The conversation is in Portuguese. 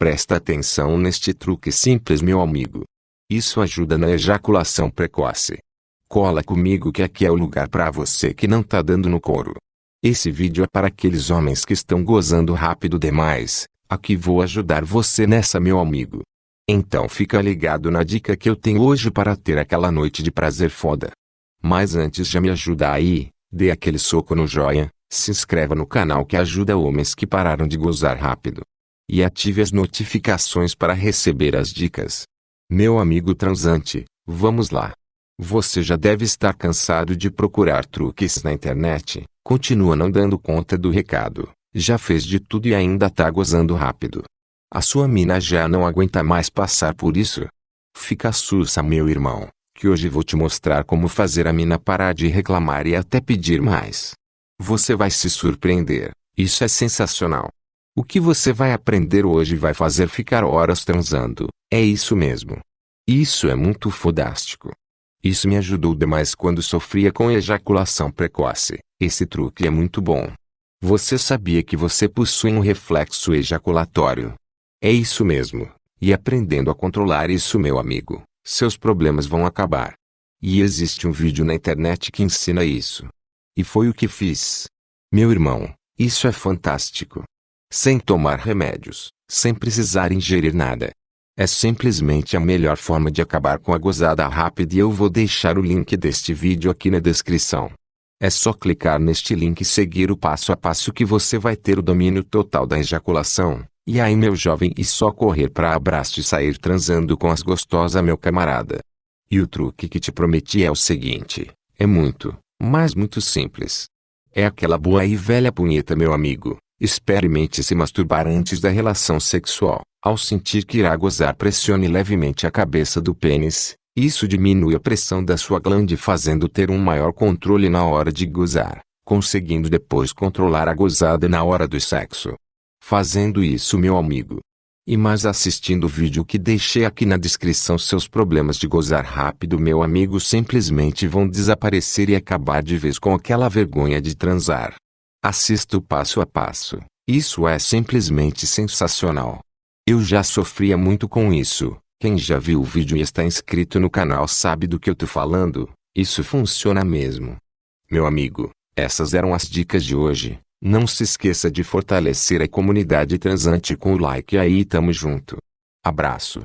Presta atenção neste truque simples meu amigo. Isso ajuda na ejaculação precoce. Cola comigo que aqui é o lugar para você que não tá dando no couro. Esse vídeo é para aqueles homens que estão gozando rápido demais. Aqui vou ajudar você nessa meu amigo. Então fica ligado na dica que eu tenho hoje para ter aquela noite de prazer foda. Mas antes de me ajudar aí, dê aquele soco no joia, se inscreva no canal que ajuda homens que pararam de gozar rápido e ative as notificações para receber as dicas. Meu amigo transante, vamos lá. Você já deve estar cansado de procurar truques na internet, continua não dando conta do recado, já fez de tudo e ainda tá gozando rápido. A sua mina já não aguenta mais passar por isso. Fica sussa meu irmão, que hoje vou te mostrar como fazer a mina parar de reclamar e até pedir mais. Você vai se surpreender, isso é sensacional. O que você vai aprender hoje vai fazer ficar horas transando. É isso mesmo. Isso é muito fodástico. Isso me ajudou demais quando sofria com ejaculação precoce. Esse truque é muito bom. Você sabia que você possui um reflexo ejaculatório? É isso mesmo. E aprendendo a controlar isso, meu amigo, seus problemas vão acabar. E existe um vídeo na internet que ensina isso. E foi o que fiz. Meu irmão, isso é fantástico sem tomar remédios, sem precisar ingerir nada. É simplesmente a melhor forma de acabar com a gozada rápida e eu vou deixar o link deste vídeo aqui na descrição. É só clicar neste link e seguir o passo a passo que você vai ter o domínio total da ejaculação. E aí meu jovem e só correr para abraço e sair transando com as gostosas meu camarada. E o truque que te prometi é o seguinte, é muito, mas muito simples. É aquela boa e velha punheta meu amigo. Experimente se masturbar antes da relação sexual. Ao sentir que irá gozar, pressione levemente a cabeça do pênis. Isso diminui a pressão da sua glande, fazendo ter um maior controle na hora de gozar, conseguindo depois controlar a gozada na hora do sexo. Fazendo isso, meu amigo, e mais assistindo o vídeo que deixei aqui na descrição seus problemas de gozar rápido meu amigo simplesmente vão desaparecer e acabar de vez com aquela vergonha de transar. Assista o passo a passo. Isso é simplesmente sensacional. Eu já sofria muito com isso. Quem já viu o vídeo e está inscrito no canal sabe do que eu tô falando. Isso funciona mesmo. Meu amigo, essas eram as dicas de hoje. Não se esqueça de fortalecer a comunidade transante com o like aí tamo junto. Abraço.